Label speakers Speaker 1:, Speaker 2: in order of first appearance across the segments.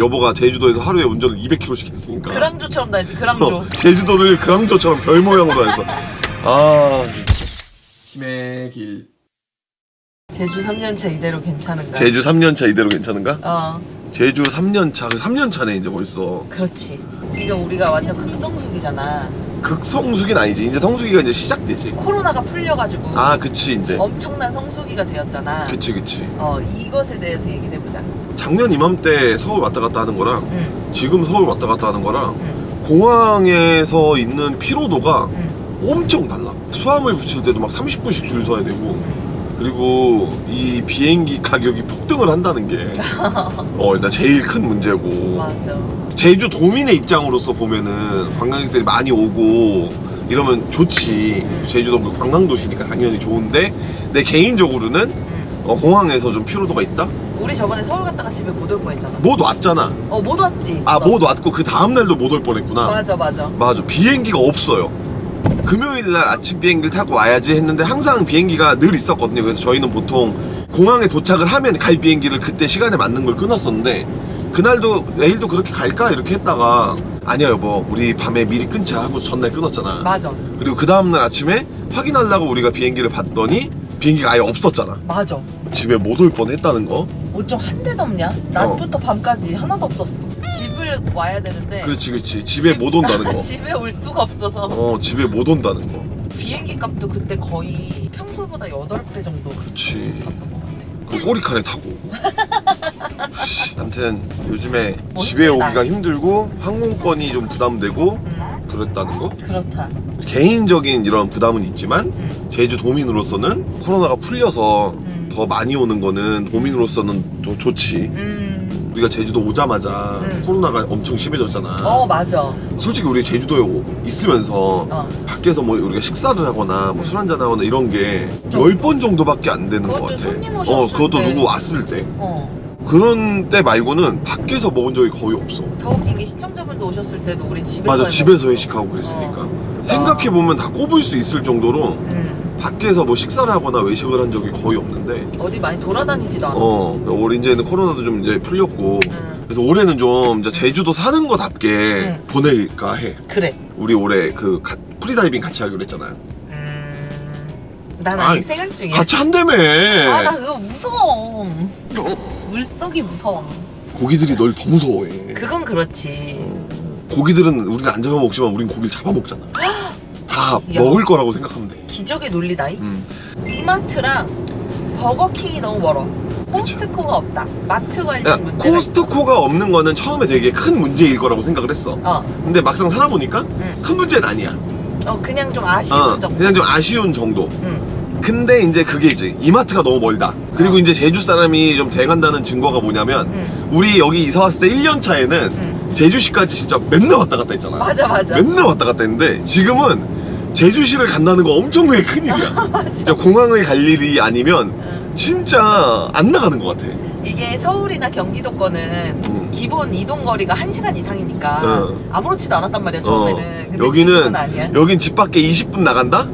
Speaker 1: 여보가 제주도에서 하루에 운전을 200km씩 했으니까.
Speaker 2: 그랑조처럼 다녔지 그랑조.
Speaker 1: 어, 제주도를 그랑조처럼 별 모양으로 했어. 아 힘의 길.
Speaker 2: 제주 3년차 이대로 괜찮은가?
Speaker 1: 제주 3년차 이대로 괜찮은가?
Speaker 2: 어.
Speaker 1: 제주 3년차 그 3년차네 이제 벌써.
Speaker 2: 그렇지. 지금 우리가 완전 극성수기잖아
Speaker 1: 극성수기는 아니지. 이제 성수기가 이제 시작되지.
Speaker 2: 코로나가 풀려가지고
Speaker 1: 아 그치 이제.
Speaker 2: 엄청난 성수기가 되었잖아.
Speaker 1: 그치 그치.
Speaker 2: 어 이것에 대해서 얘기를 해보자.
Speaker 1: 작년 이맘때 서울 왔다 갔다 하는 거랑
Speaker 2: 응,
Speaker 1: 지금 서울 왔다 갔다 하는 거랑
Speaker 2: 응,
Speaker 1: 공항에서 있는 피로도가
Speaker 2: 응,
Speaker 1: 엄청 달라. 수화물 붙일 때도 막 30분씩 줄 서야 되고.
Speaker 2: 응.
Speaker 1: 그리고 이 비행기 가격이 폭등을 한다는 게 어, 일단 제일 큰 문제고.
Speaker 2: 맞아.
Speaker 1: 제주 도민의 입장으로서 보면은 관광객들이 많이 오고 이러면 좋지. 제주도 그 관광도시니까 당연히 좋은데 내 개인적으로는
Speaker 2: 응.
Speaker 1: 어, 공항에서 좀 피로도가 있다?
Speaker 2: 우리 저번에 서울 갔다가 집에 못 올 뻔했잖아.
Speaker 1: 못 왔잖아.
Speaker 2: 어못 왔지.
Speaker 1: 아
Speaker 2: 너.
Speaker 1: 못 왔고 그 다음날도 못 올 뻔했구나.
Speaker 2: 맞아 맞아.
Speaker 1: 맞아. 비행기가 없어요 금요일날 아침 비행기를 타고 와야지 했는데 항상 비행기가 늘 있었거든요. 그래서 저희는 보통 공항에 도착을 하면 갈 비행기를 그때 시간에 맞는 걸 끊었었는데 그날도 내일도 그렇게 갈까? 이렇게 했다가 아니야 여보. 우리 밤에 미리 끊자 하고 전날 끊었잖아.
Speaker 2: 맞아.
Speaker 1: 그리고 그 다음날 아침에 확인하려고 우리가 비행기를 봤더니 비행기가 아예 없었잖아.
Speaker 2: 맞아.
Speaker 1: 집에 못 올 뻔했다는 거.
Speaker 2: 어쩜 한 대도 없냐? 낮부터 밤까지 하나도 없었어 집을 와야 되는데
Speaker 1: 그렇지 그렇지. 집에 못 온다는 거.
Speaker 2: 집에 올 수가 없어서.
Speaker 1: 어 집에 못 온다는 거.
Speaker 2: 비행기 값도 그때 거의 평소보다 8배 정도
Speaker 1: 그렇지.
Speaker 2: 탔던 것 같아
Speaker 1: 그 꼬리칸에 타고. 아무튼 요즘에
Speaker 2: 뭐
Speaker 1: 집에. 오기가 힘들고 항공권이 좀 부담되고
Speaker 2: 음,
Speaker 1: 그랬다는 거?
Speaker 2: 그렇다.
Speaker 1: 개인적인 이런 부담은 있지만
Speaker 2: 음,
Speaker 1: 제주 도민으로서는 코로나가 풀려서
Speaker 2: 음,
Speaker 1: 더 많이 오는 거는 도민으로서는 또 좋지.
Speaker 2: 음.
Speaker 1: 우리가 제주도 오자마자
Speaker 2: 음.
Speaker 1: 코로나가 엄청 심해졌잖아
Speaker 2: 어 맞아
Speaker 1: 솔직히 우리 제주도에 오- 있으면서
Speaker 2: 어.
Speaker 1: 밖에서 뭐 우리가 식사를 하거나 뭐 술 한잔 하거나 이런 게
Speaker 2: 좀-
Speaker 1: 10번 정도밖에 안 되는 것 같아 어 그것도
Speaker 2: 때.
Speaker 1: 누구 왔을 때
Speaker 2: 어.
Speaker 1: 그런 때 말고는 밖에서 먹은 적이 거의 없어.
Speaker 2: 더 웃긴 게 시청자분도 오셨을 때도 우리 집에서
Speaker 1: 맞아,
Speaker 2: 해
Speaker 1: 집에서. 회식하고 그랬으니까.
Speaker 2: 어.
Speaker 1: 생각해보면 다 꼽을 수 있을 정도로
Speaker 2: 음.
Speaker 1: 밖에서 뭐 식사를 하거나 외식을 한 적이 거의 없는데,
Speaker 2: 어디 많이 돌아다니지도 않아
Speaker 1: 어, 올 이제는 코로나도 좀 이제 풀렸고,
Speaker 2: 음.
Speaker 1: 그래서 올해는 좀 이제 제주도 사는 거답게
Speaker 2: 응.
Speaker 1: 보낼까 해.
Speaker 2: 그래
Speaker 1: 우리 올해 그 가- 프리다이빙 같이 하기로 했잖아요.
Speaker 2: 음... 난 아직 생각 중이야
Speaker 1: 같이 한다며!
Speaker 2: 아나 그거 무서워 물속이 무서워
Speaker 1: 고기들이 널 더 무서워해.
Speaker 2: 그건 그렇지
Speaker 1: 어, 고기들은 우리는 안 잡아먹지만 우린 고기를 잡아먹잖아. 다
Speaker 2: 야.
Speaker 1: 먹을 거라고 생각하면 돼.
Speaker 2: 기적의 논리다이
Speaker 1: 음.
Speaker 2: 이마트랑 버거킹이 너무 멀어 코스트코가 없다 마트 관리
Speaker 1: 야,
Speaker 2: 문제가
Speaker 1: 코스트코가 없는 거는 처음에 되게 큰 문제일 거라고 생각을 했어.
Speaker 2: 있어. 어,
Speaker 1: 근데 막상 살아보니까
Speaker 2: 응.
Speaker 1: 큰 문제는 아니야.
Speaker 2: 어 그냥 좀 아쉬운
Speaker 1: 어,
Speaker 2: 정도
Speaker 1: 그냥 좀 아쉬운 정도.
Speaker 2: 응.
Speaker 1: 근데 이제 그게 이제 이마트가 너무 멀다. 그리고
Speaker 2: 어.
Speaker 1: 이제 제주 사람이 좀 돼간다는 증거가 뭐냐면
Speaker 2: 응.
Speaker 1: 우리 여기 이사 왔을 때 1년 차에는
Speaker 2: 응.
Speaker 1: 제주시까지 진짜 맨날 왔다 갔다 했잖아.
Speaker 2: 맞아 맞아
Speaker 1: 맨날 왔다 갔다 했는데 지금은 제주시를 간다는 거 엄청나게 큰일이야. 진짜 공항을 갈 일이 아니면
Speaker 2: 응.
Speaker 1: 진짜 안 나가는 것 같아.
Speaker 2: 이게 서울이나 경기도권은
Speaker 1: 음.
Speaker 2: 기본 이동 거리가 1시간 이상이니까
Speaker 1: 어.
Speaker 2: 아무렇지도 않았단 말이야 처음에는 근데
Speaker 1: 여기는 여긴 집 밖에 20분 나간다?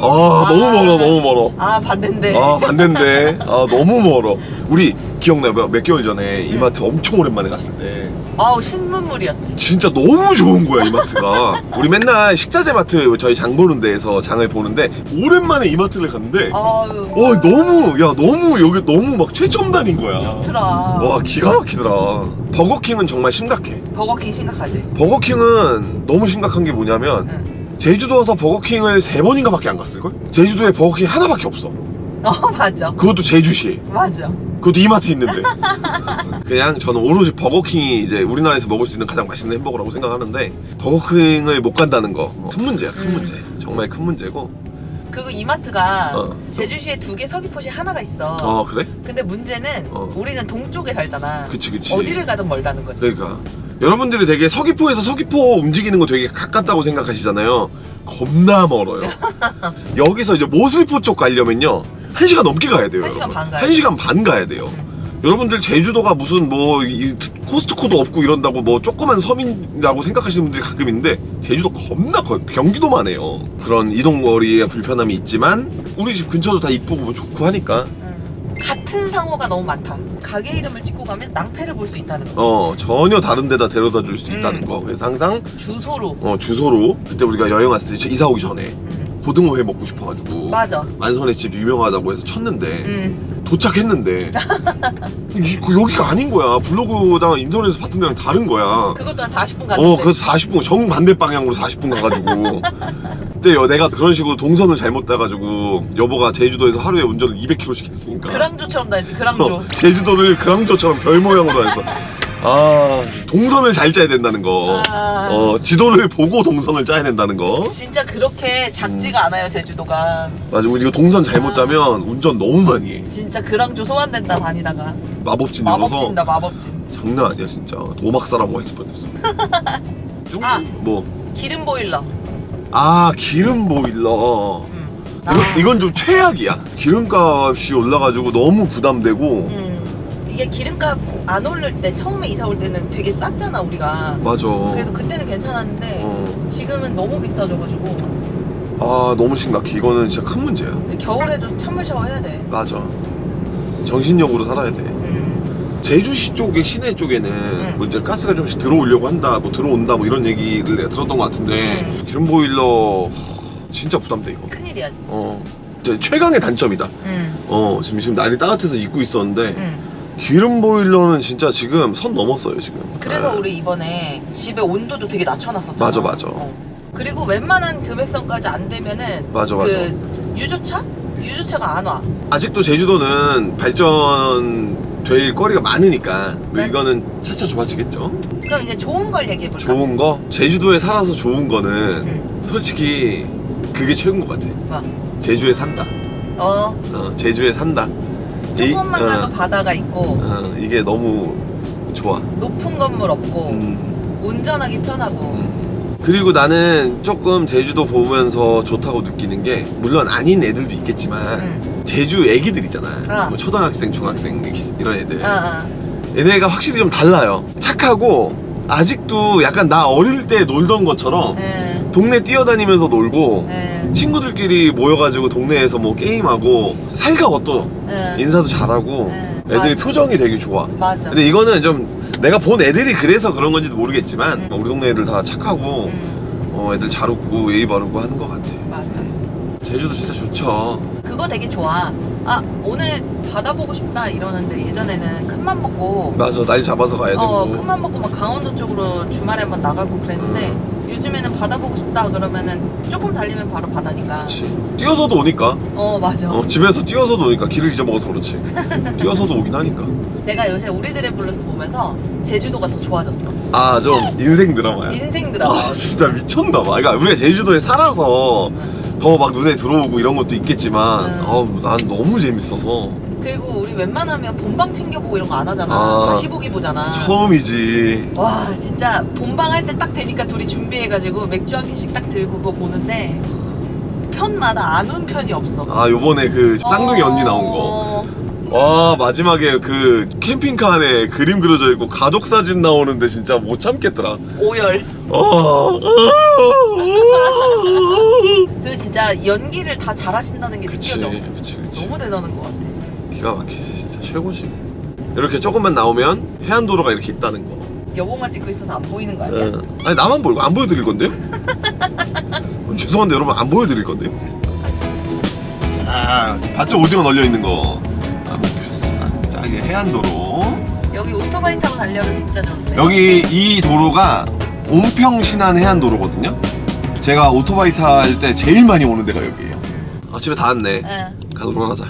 Speaker 1: 아, 너무 멀어 너무 멀어.
Speaker 2: 아 반대인데.
Speaker 1: 아 반대인데. 아 너무 멀어. 우리 기억나요? 몇, 몇 개월 전에 이마트 엄청 오랜만에 갔을 때.
Speaker 2: 아우 신문물이었지.
Speaker 1: 진짜 너무 좋은 거야 이마트가. 우리 맨날 식자재 마트 저희 장 보는 데에서 장을 보는데 오랜만에 이마트를 갔는데
Speaker 2: 아유.
Speaker 1: 어 너무 야 너무 여기 너무 막 최첨단인 거야.
Speaker 2: 좋더라.
Speaker 1: 와 기가 막히더라. 버거킹은 정말 심각해.
Speaker 2: 버거킹 심각하지.
Speaker 1: 버거킹은 너무 심각한 게 뭐냐면
Speaker 2: 응.
Speaker 1: 제주도 와서 버거킹을 세 번인가 밖에 안 갔을걸? 제주도에 버거킹 하나밖에 없어.
Speaker 2: 어 맞아.
Speaker 1: 그것도 제주시에
Speaker 2: 맞아.
Speaker 1: 그것도 이마트 있는데. 그냥 저는 오로지 버거킹이 이제 우리나라에서 먹을 수 있는 가장 맛있는 햄버거라고 생각하는데 버거킹을 못 간다는 거 큰 문제야 큰
Speaker 2: 음.
Speaker 1: 문제. 정말 큰 문제고.
Speaker 2: 그리고 이마트가
Speaker 1: 어.
Speaker 2: 제주시에 두 개 서귀포시 하나가 있어.
Speaker 1: 어 그래?
Speaker 2: 근데 문제는
Speaker 1: 어.
Speaker 2: 우리는 동쪽에 살잖아.
Speaker 1: 그치 그치.
Speaker 2: 어디를 가든 멀다는 거지.
Speaker 1: 그러니까 여러분들이 되게 서귀포에서 서귀포 움직이는 거 되게 가깝다고 생각하시잖아요 겁나 멀어요 여기서 이제 모슬포 쪽 가려면요 1시간 넘게 가야 돼요
Speaker 2: 한 시간
Speaker 1: 여러분.
Speaker 2: 반 가야
Speaker 1: 한 시간 반 가야 돼요
Speaker 2: 응.
Speaker 1: 여러분들 제주도가 무슨 뭐 이, 코스트코도 없고 이런다고 뭐 조그만 섬이라고 생각하시는 분들이 가끔 있는데 제주도 겁나 커요 경기도만 해요 그런 이동거리에 불편함이 있지만 우리 집 근처도 다 이쁘고 뭐 좋고 하니까
Speaker 2: 응. 같은 상호가 너무 많다 가게 이름을 찍고 가면 낭패를 볼 수 있다는 거.
Speaker 1: 어 전혀 다른 데다 데려다 줄 수도
Speaker 2: 음.
Speaker 1: 있다는 거 그래서 항상
Speaker 2: 주소로.
Speaker 1: 어 주소로 그때 우리가 여행 왔을 때 이사 오기 전에
Speaker 2: 음.
Speaker 1: 고등어회 먹고 싶어가지고
Speaker 2: 맞아.
Speaker 1: 만선의 집 유명하다고 해서 쳤는데
Speaker 2: 음.
Speaker 1: 도착했는데 이- 그 여기가 아닌 거야 블로그랑 인터넷에서 봤던 데랑 다른 거야
Speaker 2: 그것도 한 40분 갔는데.
Speaker 1: 어 그래서 40분 정반대 방향으로 40분 가가지고 그때 여- 내가 그런 식으로 동선을 잘못 따가지고 여보가 제주도에서 하루에 운전을 200km씩 했으니까
Speaker 2: 그랑조처럼 다녔지. 그랑조.
Speaker 1: 어, 제주도를 그랑조처럼 별 모양으로 해서 아 동선을 잘 짜야 된다는 거
Speaker 2: 아.
Speaker 1: 어, 지도를 보고 동선을 짜야 된다는 거
Speaker 2: 진짜 그렇게 작지가 않아요 제주도가.
Speaker 1: 맞아 이거 동선 잘못
Speaker 2: 아.
Speaker 1: 짜면 운전 너무 많이 해
Speaker 2: 진짜 그랑조 소환된다 다니다가.
Speaker 1: 마법진
Speaker 2: 마법진다 마법진.
Speaker 1: 장난 아니야 진짜 도막 사람 와 있을 뻔했어 좀?
Speaker 2: 아.
Speaker 1: 뭐?
Speaker 2: 기름 보일러.
Speaker 1: 아 기름 보일러
Speaker 2: 음.
Speaker 1: 이건, 이건 좀 최악이야 기름값이 올라가지고 너무 부담되고
Speaker 2: 음. 이게 기름값 안 오를 때 처음에 이사 올 때는 되게 쌌잖아 우리가.
Speaker 1: 맞아
Speaker 2: 그래서 그때는 괜찮았는데
Speaker 1: 어.
Speaker 2: 지금은 너무 비싸져가지고
Speaker 1: 아 너무 심각해 이거는 진짜 큰 문제야
Speaker 2: 겨울에도 찬물 샤워 해야 돼.
Speaker 1: 맞아 정신력으로 살아야 돼
Speaker 2: 음.
Speaker 1: 제주시 쪽에 시내 쪽에는 뭐 이제 가스가 좀씩 들어오려고 한다 뭐 들어온다 뭐 이런 얘기를 내가 들었던 것 같은데
Speaker 2: 음.
Speaker 1: 기름 보일러 진짜 부담돼 이거
Speaker 2: 큰일이야 진짜.
Speaker 1: 어 최강의 단점이다
Speaker 2: 음.
Speaker 1: 어 지금 지금 날이 따뜻해서 입고 있었는데
Speaker 2: 음.
Speaker 1: 기름 보일러는 진짜 지금 선 넘었어요 지금
Speaker 2: 그래서
Speaker 1: 네.
Speaker 2: 우리 이번에 집에 온도도 되게 낮춰놨었잖아.
Speaker 1: 맞아, 맞아.
Speaker 2: 어. 그리고 웬만한 금액선까지 안 되면은
Speaker 1: 맞아 맞아
Speaker 2: 그 유조차? 유조차가 안 와.
Speaker 1: 아직도 제주도는 발전 될 거리가 많으니까 뭐
Speaker 2: 네.
Speaker 1: 이거는 차차 좋아지겠죠
Speaker 2: 그럼 이제 좋은 걸 얘기해볼까?
Speaker 1: 좋은 거 제주도에 살아서 좋은 거는
Speaker 2: 응.
Speaker 1: 솔직히 그게 최고인 것 같아
Speaker 2: 뭐?
Speaker 1: 제주에 산다
Speaker 2: 어,
Speaker 1: 어, 제주에 산다
Speaker 2: 조금만
Speaker 1: 이-
Speaker 2: 가도
Speaker 1: 어,
Speaker 2: 바다가 있고
Speaker 1: 어, 이게 너무 좋아
Speaker 2: 높은 건물 없고
Speaker 1: 음,
Speaker 2: 운전하기 편하고
Speaker 1: 음. 그리고 나는 조금 제주도 보면서 좋다고 느끼는 게 물론 아닌 애들도 있겠지만
Speaker 2: 응.
Speaker 1: 제주 애기들 있잖아
Speaker 2: 아.
Speaker 1: 뭐 초등학생 중학생 이런 애들
Speaker 2: 아, 아.
Speaker 1: 얘네가 확실히 좀 달라요 착하고 아직도 약간 나 어릴 때 놀던 것처럼
Speaker 2: 예,
Speaker 1: 동네 뛰어다니면서 놀고
Speaker 2: 예,
Speaker 1: 친구들끼리 모여가지고 동네에서 뭐 게임하고 살가워 또
Speaker 2: 예.
Speaker 1: 인사도 잘하고
Speaker 2: 예.
Speaker 1: 애들이
Speaker 2: 맞아.
Speaker 1: 표정이 되게 좋아
Speaker 2: 맞아.
Speaker 1: 근데 이거는 좀 내가 본 애들이 그래서 그런 건지도 모르겠지만
Speaker 2: 음.
Speaker 1: 우리 동네 애들 다 착하고
Speaker 2: 음,
Speaker 1: 어, 애들 잘 웃고 예의 바르고 하는 것 같아
Speaker 2: 맞아.
Speaker 1: 제주도 진짜 좋죠
Speaker 2: 그거 되게 좋아. 아 오늘 바다 보고 싶다 이러는데 예전에는 큰맘 먹고
Speaker 1: 맞아 날 잡아서 가야 되고
Speaker 2: 어 큰맘 먹고 막 강원도 쪽으로 주말에 한번 나가고 그랬는데 요즘에는 바다 보고 싶다 그러면은 조금 달리면 바로 바다니까.
Speaker 1: 그렇지 뛰어서도 오니까
Speaker 2: 어 맞아.
Speaker 1: 어, 집에서 뛰어서도 오니까 길을 잊어먹어서 그렇지 뛰어서도 오긴 하니까
Speaker 2: 내가 요새 우리들의 블루스 보면서 제주도가 더 좋아졌어.
Speaker 1: 아 좀 인생 드라마야
Speaker 2: 인생 드라마.
Speaker 1: 아 진짜 미쳤나 봐 그러니까 우리가 제주도에 살아서 더 막 눈에 들어오고 이런 것도 있겠지만
Speaker 2: 음.
Speaker 1: 어, 난 너무 재밌어서
Speaker 2: 그리고 우리 웬만하면 본방 챙겨보고 이런 거 안 하잖아.
Speaker 1: 아.
Speaker 2: 다시 보기 보잖아.
Speaker 1: 처음이지
Speaker 2: 와 진짜 본방 할 때 딱 되니까 둘이 준비해가지고 맥주 한 캔씩 딱 들고 그거 보는데 편마다 안 온 편이 없어.
Speaker 1: 아 요번에 그 쌍둥이
Speaker 2: 어.
Speaker 1: 언니 나온 거 와 마지막에 그 캠핑카 안에 그림 그려져 있고 가족 사진 나오는데 진짜 못 참겠더라
Speaker 2: 오열.
Speaker 1: 어.
Speaker 2: 그리고 진짜 연기를 다 잘하신다는 게
Speaker 1: 그치
Speaker 2: 느껴져.
Speaker 1: 그치 그치
Speaker 2: 너무 대단한 것 같아.
Speaker 1: 기가 막히지 진짜 최고지 이렇게 조금만 나오면 해안도로가 이렇게 있다는 거
Speaker 2: 여보만 찍고 있어서 안 보이는 거 아니야?
Speaker 1: 예. 아니 나만 보이고 안 보여드릴 건데요? 죄송한데 여러분 안 보여드릴 건데요? 자 밭쪽 오징어 널려 있는 거 자 이게 해안도로.
Speaker 2: 여기 오토바이 타고 달려도 진짜 좋은데.
Speaker 1: 여기 이 도로가 온평신안 해안도로거든요. 제가 오토바이 탈 때 제일 많이 오는 데가 여기예요. 아 집에 다 왔네.
Speaker 2: 응.
Speaker 1: 가도록 하자